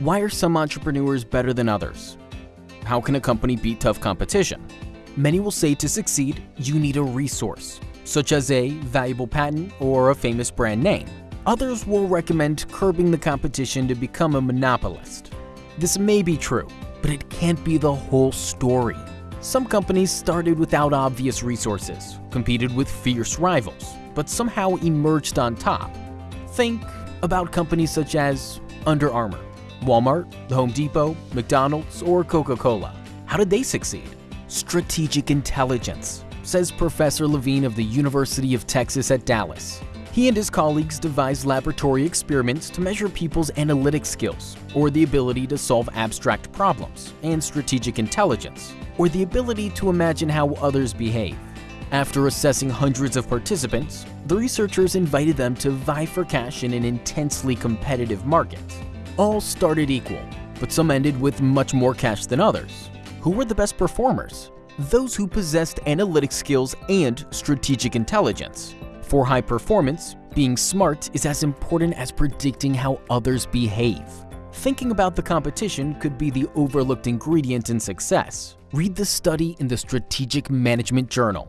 Why are some entrepreneurs better than others? How can a company beat tough competition? Many will say to succeed, you need a resource, such as a valuable patent or a famous brand name. Others will recommend curbing the competition to become a monopolist. This may be true, but it can't be the whole story. Some companies started without obvious resources, competed with fierce rivals, but somehow emerged on top. Think about companies such as Under Armour, Walmart, The Home Depot, McDonald's, or Coca-Cola. How did they succeed? Strategic intelligence, says Professor Levine of the University of Texas at Dallas. He and his colleagues devised laboratory experiments to measure people's analytic skills, or the ability to solve abstract problems, and strategic intelligence, or the ability to imagine how others behave. After assessing hundreds of participants, the researchers invited them to vie for cash in an intensely competitive market. All started equal, but some ended with much more cash than others. Who were the best performers? Those who possessed analytic skills and strategic intelligence. For high performance, being smart is as important as predicting how others behave. Thinking about the competition could be the overlooked ingredient in success. Read the study in the Strategic Management Journal